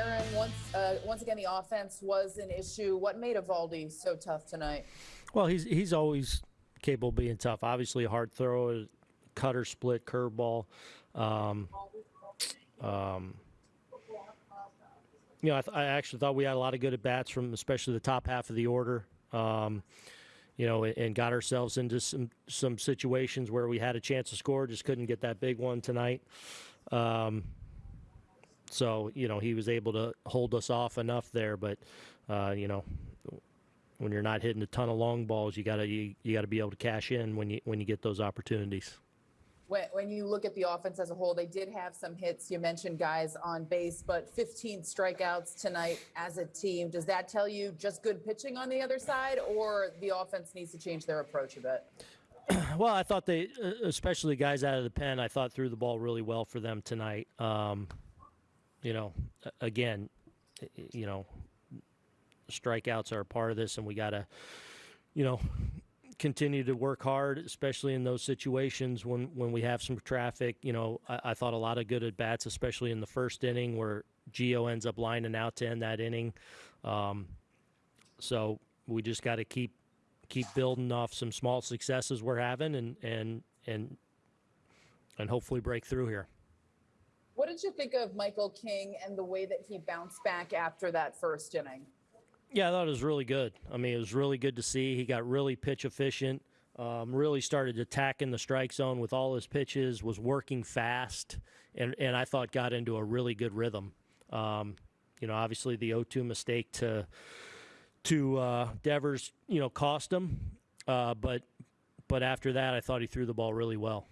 Aaron, once uh, once again, the offense was an issue. What made Eovaldi so tough tonight? Well, he's he's always capable of being tough. Obviously, a hard throw, cutter, split, curveball. Um, um, you know, I, I actually thought we had a lot of good at bats from especially the top half of the order. Um, you know, and, and got ourselves into some some situations where we had a chance to score, just couldn't get that big one tonight. Um, so you know, he was able to hold us off enough there, but uh, you know, when you're not hitting a ton of long balls, you gotta you, you gotta be able to cash in when you when you get those opportunities. When, when you look at the offense as a whole, they did have some hits. You mentioned guys on base, but 15 strikeouts tonight as a team. Does that tell you just good pitching on the other side, or the offense needs to change their approach a bit? Well, I thought they, especially guys out of the pen, I thought threw the ball really well for them tonight. Um, you know, again, y- y- you know, strikeouts are a part of this, and we got to, you know, continue to work hard, especially in those situations when when we have some traffic. You know, I, I thought a lot of good at bats, especially in the first inning where Geo ends up lining out to end that inning. Um, so we just got to keep keep building off some small successes we're having, and and and and hopefully break through here. What did you think of Michael King and the way that he bounced back after that first inning? Yeah, I thought it was really good. I mean, it was really good to see. He got really pitch efficient. Um, really started attacking the strike zone with all his pitches. Was working fast, and and I thought got into a really good rhythm. Um, you know, obviously the 0-2 mistake to to uh, Devers, you know, cost him. Uh, but but after that, I thought he threw the ball really well.